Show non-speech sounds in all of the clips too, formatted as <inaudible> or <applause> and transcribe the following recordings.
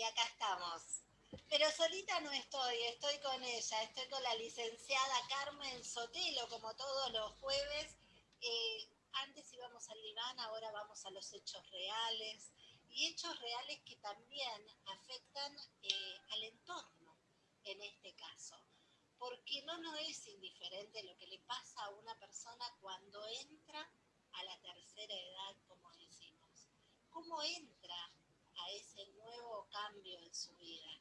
y acá estamos. Pero solita no estoy, estoy con ella, estoy con la licenciada Carmen Sotelo, como todos los jueves. Eh, antes íbamos al diván, ahora vamos a los hechos reales, y hechos reales que también afectan eh, al entorno, en este caso. Porque no nos es indiferente lo que le pasa a una persona cuando entra a la tercera edad, como decimos. ¿Cómo entra a ese nuevo cambio en su vida?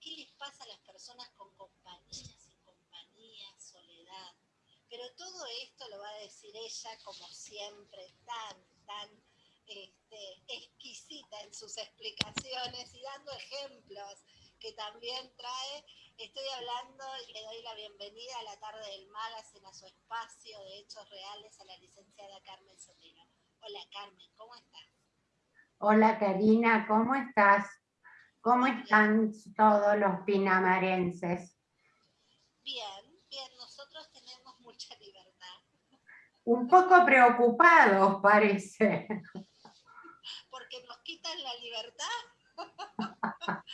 ¿Qué les pasa a las personas con compañía, sin compañía, soledad? Pero todo esto lo va a decir ella como siempre, tan, tan este, exquisita en sus explicaciones y dando ejemplos que también trae. Estoy hablando y le doy la bienvenida a la tarde del Magazine, a su espacio de hechos reales, a la licenciada Carmen Sotelo. Hola Carmen, ¿cómo estás? Hola Karina, ¿cómo estás? ¿Cómo están todos los pinamarenses? Bien, bien, nosotros tenemos mucha libertad. Un poco preocupados parece. ¿Porque nos quitan la libertad? <laughs>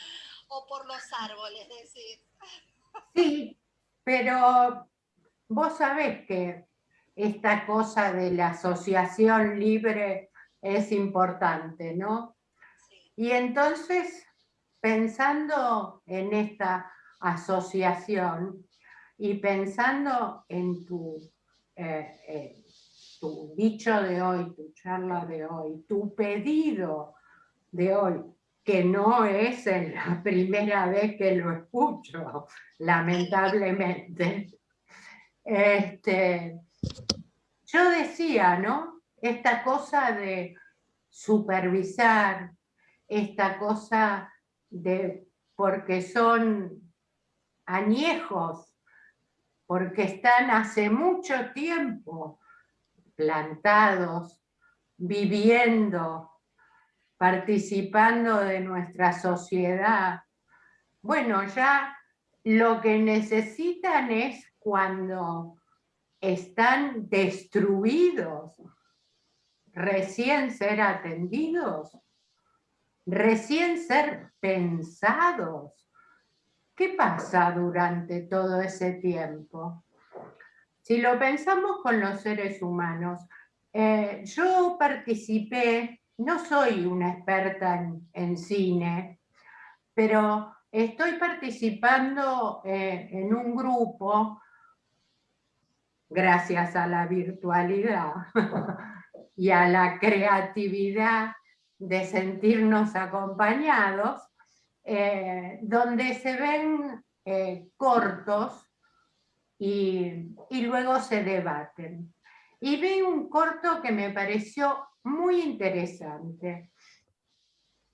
¿O por los árboles, decir? Sí, pero vos sabés que esta cosa de la asociación libre es importante, ¿no? Y entonces, pensando en esta asociación y pensando en tu, eh, eh, tu dicho de hoy, tu charla de hoy, tu pedido de hoy, que no es la <laughs> primera vez que lo escucho, <laughs> lamentablemente. Este, yo decía, ¿no? Esta cosa de supervisar, esta cosa de, porque son añejos, porque están hace mucho tiempo plantados, viviendo, participando de nuestra sociedad. Bueno, ya lo que necesitan es cuando están destruidos, recién ser atendidos, recién ser pensados. ¿Qué pasa durante todo ese tiempo? Si lo pensamos con los seres humanos, eh, yo participé, no soy una experta en, cine, pero estoy participando eh, en un grupo gracias a la virtualidad <laughs> y a la creatividad de sentirnos acompañados, eh, donde se ven eh, cortos y, y, luego se debaten. Y vi un corto que me pareció muy interesante.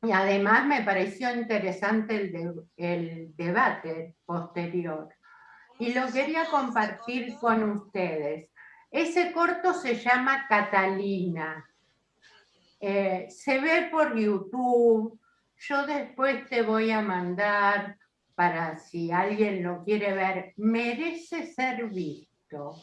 Y además me pareció interesante el, el debate posterior y lo quería compartir con ustedes. Ese corto se llama Catalina. Eh, se ve por YouTube. Yo después te voy a mandar para si alguien lo quiere ver. Merece ser visto.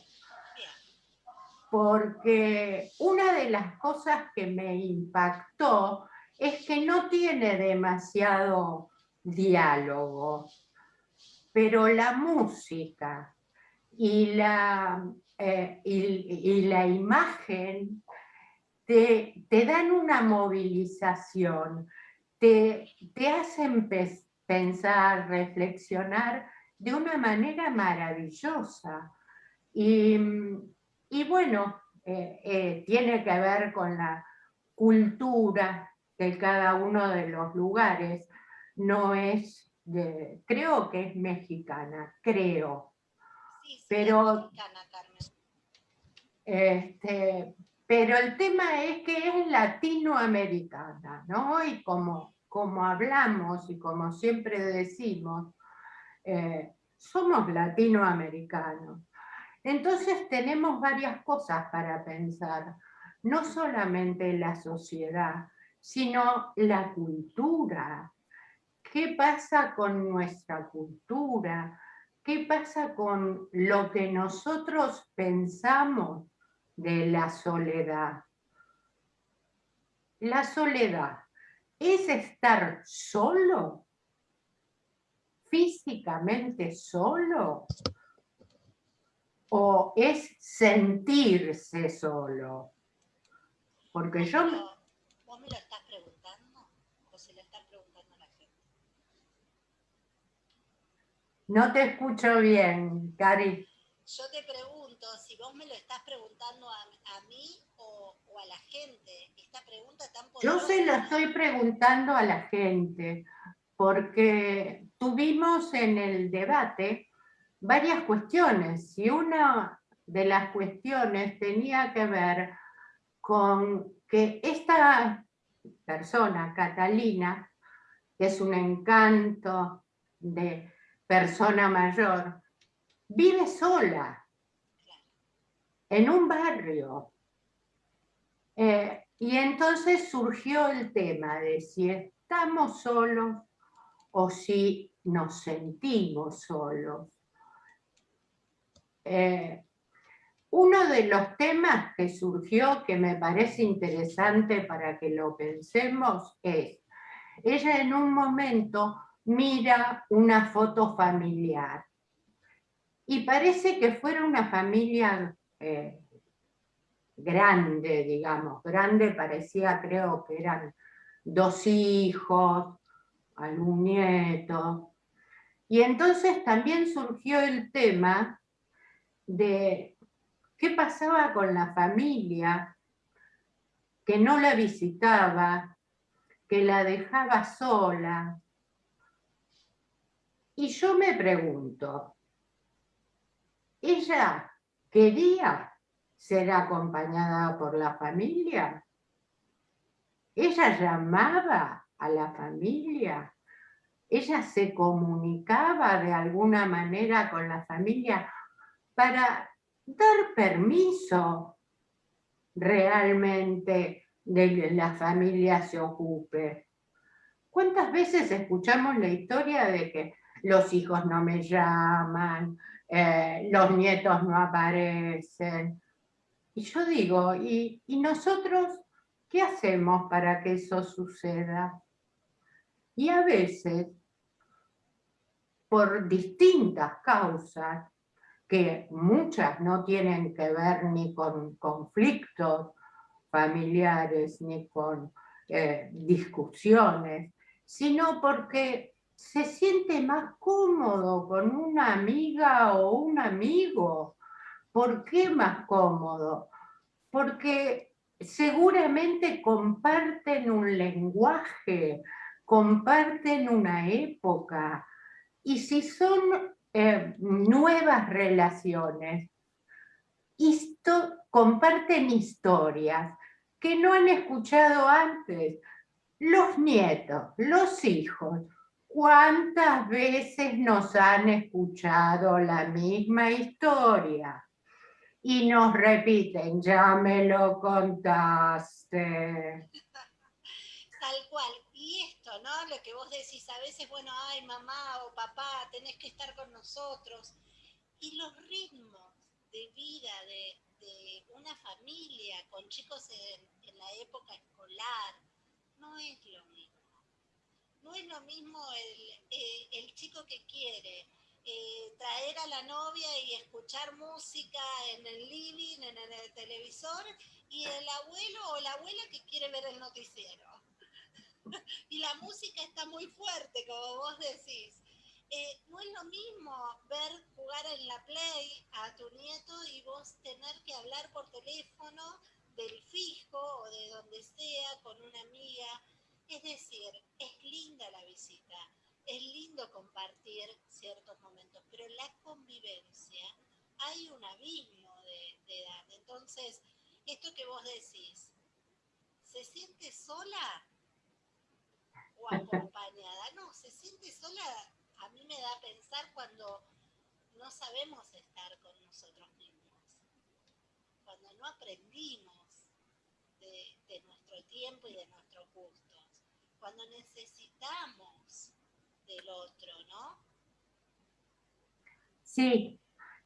Porque una de las cosas que me impactó es que no tiene demasiado diálogo pero la música y la, eh, y, la imagen te, dan una movilización, te, te hacen pensar, reflexionar de una manera maravillosa. Y, bueno, eh, eh, tiene que ver con la cultura de cada uno de los lugares, no es creo que es mexicana, creo. Sí, pero, es mexicana. Este, pero el tema es que es latinoamericana, ¿no? Y como, como hablamos y como siempre decimos, eh, somos latinoamericanos. Entonces tenemos varias cosas para pensar, no solamente la sociedad, sino la cultura, ¿Qué pasa con nuestra cultura? ¿Qué pasa con lo que nosotros pensamos de la soledad? La soledad es estar solo, físicamente solo, o es sentirse solo. Porque yo... ¿Vos me lo estás preguntando o se lo estás preguntando a la gente? No te escucho bien, Cari. Yo te pregunto si vos me lo estás preguntando a, mí o, a la gente. Esta pregunta tan Yo se lo estoy preguntando a la gente, porque tuvimos en el debate varias cuestiones y una de las cuestiones tenía que ver con que esta persona, Catalina, que es un encanto de persona mayor, vive sola en un barrio. Eh, y entonces surgió el tema de si estamos solos o si nos sentimos solos. Eh, uno de los temas que surgió que me parece interesante para que lo pensemos es, ella en un momento mira una foto familiar y parece que fuera una familia eh, grande, digamos, grande parecía, creo que eran dos hijos, algún nieto. Y entonces también surgió el tema de qué pasaba con la familia que no la visitaba, que la dejaba sola. Y yo me pregunto, ¿ella quería ser acompañada por la familia? ¿Ella llamaba a la familia? ¿Ella se comunicaba de alguna manera con la familia para dar permiso realmente de que la familia se ocupe. ¿Cuántas veces escuchamos la historia de que los hijos no me llaman, eh, los nietos no aparecen? Y yo digo, ¿y, ¿y nosotros qué hacemos para que eso suceda? Y a veces, por distintas causas, que muchas no tienen que ver ni con conflictos familiares, ni con eh, discusiones, sino porque se siente más cómodo con una amiga o un amigo. ¿Por qué más cómodo? Porque seguramente comparten un lenguaje, comparten una época, y si son eh, nuevas relaciones, comparten historias que no han escuchado antes. Los nietos, los hijos, ¿cuántas veces nos han escuchado la misma historia? Y nos repiten, ya me lo contaste. Tal cual. ¿no? Lo que vos decís a veces, bueno, ay, mamá o papá, tenés que estar con nosotros. Y los ritmos de vida de, una familia con chicos en, la época escolar, no es lo mismo. No es lo mismo el, eh, chico que quiere eh, traer a la novia y escuchar música en el living, en el televisor, y el abuelo o la abuela que quiere ver el noticiero. <laughs> y la música está muy fuerte, como vos decís. Eh, no es lo mismo ver jugar en la Play a tu nieto y vos tener que hablar por teléfono del fijo o de donde sea con una amiga. Es decir, es linda la visita, es lindo compartir ciertos momentos, pero la convivencia, hay un abismo de, edad. Entonces, esto que vos decís, ¿se siente sola? o acompañada. No, se siente sola, a mí me da a pensar cuando no sabemos estar con nosotros mismos, cuando no aprendimos de, nuestro tiempo y de nuestros gustos, cuando necesitamos del otro, ¿no? Sí,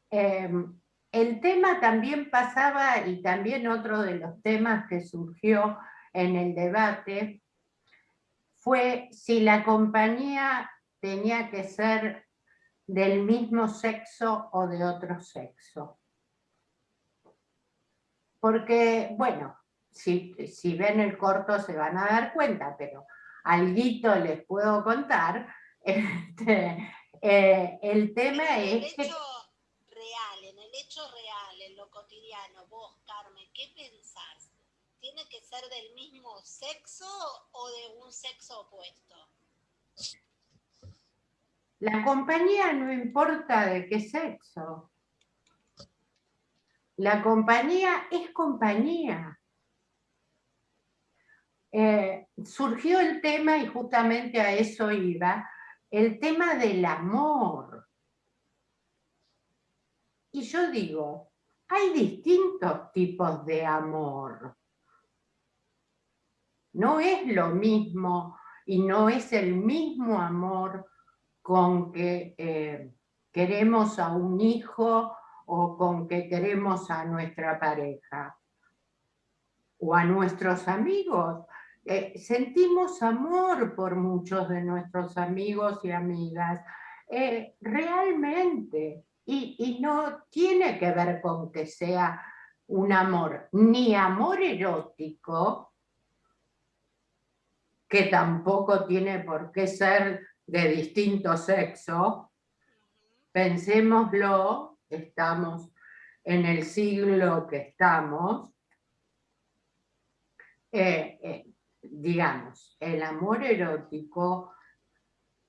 em, el tema también pasaba, y también otro de los temas que surgió en el debate, fue si la compañía tenía que ser del mismo sexo o de otro sexo. Porque, bueno, si, si ven el corto se van a dar cuenta, pero alguito les puedo contar, <laughs> este, eh, el tema en el es hecho real, en el hecho real, en lo cotidiano, vos, Carmen, ¿qué pensás? ¿Tiene que ser del mismo sexo o de un sexo opuesto? La compañía no importa de qué sexo. La compañía es compañía. Eh, surgió el tema, y justamente a eso iba, el tema del amor. Y yo digo, hay distintos tipos de amor. No es lo mismo y no es el mismo amor con que eh, queremos a un hijo o con que queremos a nuestra pareja o a nuestros amigos. Eh, sentimos amor por muchos de nuestros amigos y amigas, eh, realmente, y, no tiene que ver con que sea un amor, ni amor erótico, que tampoco tiene por qué ser de distinto sexo, pensémoslo, estamos en el siglo que estamos, eh, digamos, el amor erótico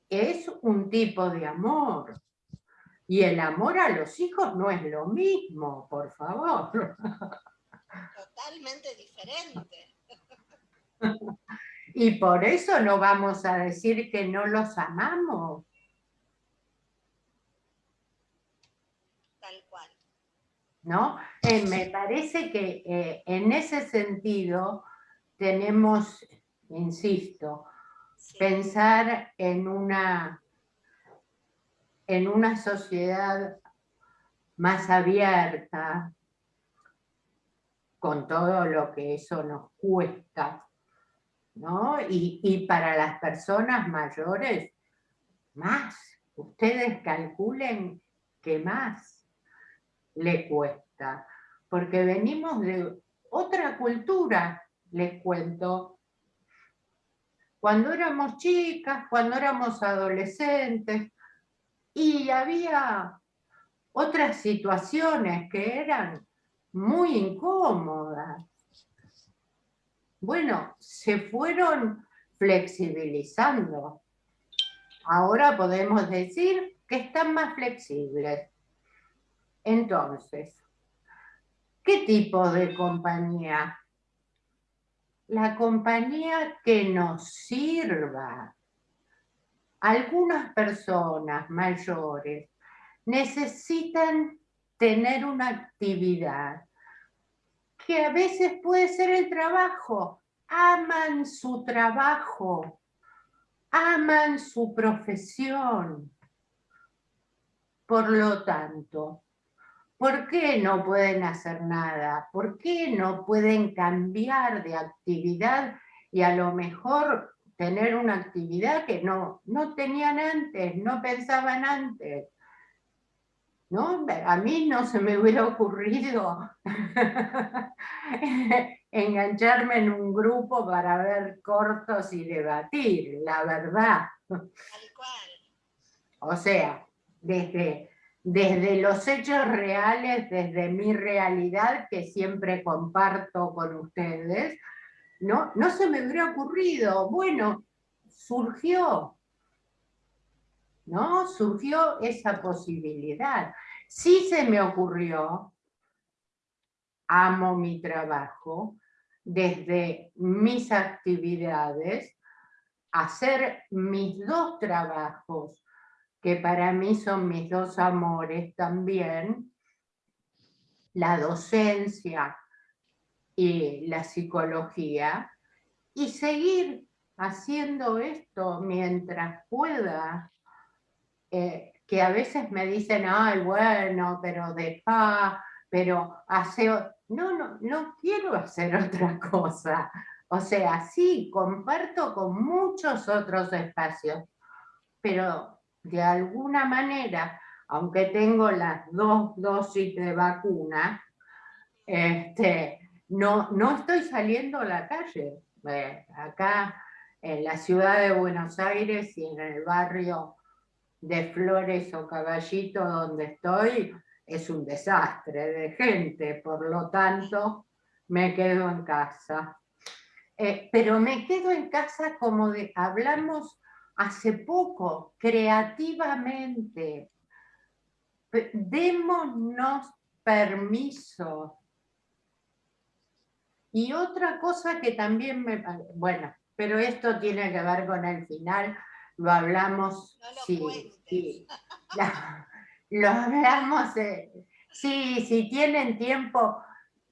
es un tipo de amor. Y el amor a los hijos no es lo mismo, por favor. Totalmente diferente. <laughs> Y por eso no vamos a decir que no los amamos. Tal cual. ¿No? Eh, me parece que eh, en ese sentido tenemos, insisto, pensar en una, en una sociedad más abierta, con todo lo que eso nos cuesta, ¿no? Y, y para las personas mayores, más. Ustedes calculen que más le cuesta, porque venimos de otra cultura, les cuento. Cuando éramos chicas, cuando éramos adolescentes, y había otras situaciones que eran muy incómodas. Bueno, se fueron flexibilizando. Ahora podemos decir que están más flexibles. Entonces, ¿qué tipo de compañía la compañía que nos sirva. Algunas personas mayores necesitan tener una actividad que a veces puede ser el trabajo. Aman su trabajo, aman su profesión. Por lo tanto, ¿Por qué no pueden hacer nada? ¿Por qué no pueden cambiar de actividad y a lo mejor tener una actividad que no, no tenían antes, no pensaban antes? ¿No? A mí no se me hubiera ocurrido <laughs> engancharme en un grupo para ver cortos y debatir, la verdad. O sea, desde desde los hechos reales, desde mi realidad que siempre comparto con ustedes, no, no se me hubiera ocurrido, bueno, surgió, ¿no? Surgió esa posibilidad. Sí se me ocurrió, amo mi trabajo, desde mis actividades, hacer mis dos trabajos que para mí son mis dos amores también, la docencia y la psicología, y seguir haciendo esto mientras pueda, eh, que a veces me dicen, ay, bueno, pero deja, pero hace... No, no, no quiero hacer <laughs> otra cosa. O sea, sí, comparto con muchos otros espacios, pero de alguna manera, aunque tengo las dos dosis de vacuna, este, no, no estoy saliendo a la calle. Eh, acá en la ciudad de Buenos Aires y en el barrio de Flores o Caballito donde estoy, es un desastre de gente, por lo tanto me quedo en casa. Eh, pero me quedo en casa como de, hablamos hace poco, creativamente. Démonos permiso. Y otra cosa que también me... Bueno, pero esto tiene que ver con el final, lo hablamos... No lo sí, sí, <laughs> lo hablamos... sí, si tienen tiempo,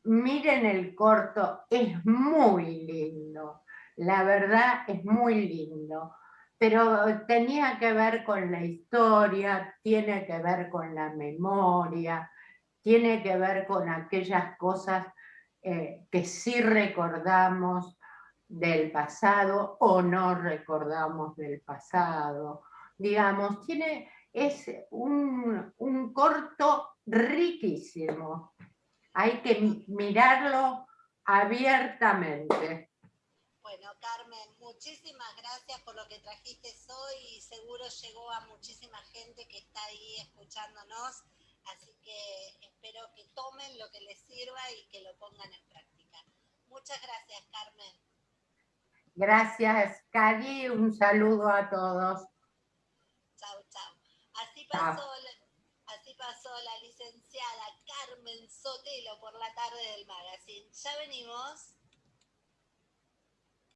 miren el corto, es muy lindo, la verdad es muy lindo, pero tenía que ver con la historia, tiene que ver con la memoria, tiene que ver con aquellas cosas eh, que sí recordamos del pasado o no recordamos del pasado. Digamos, tiene, es un, un corto riquísimo hay que mirarlo abiertamente. Bueno, Carmen, muchísimas gracias por lo que trajiste hoy y seguro llegó a muchísima gente que está ahí escuchándonos, así que espero que tomen lo que les sirva y que lo pongan en práctica. Muchas gracias, Carmen. Gracias, Cali, un saludo a todos. Chao, chao. Así pasó pasó la licenciada Carmen Sotelo por la tarde del magazine. Ya venimos.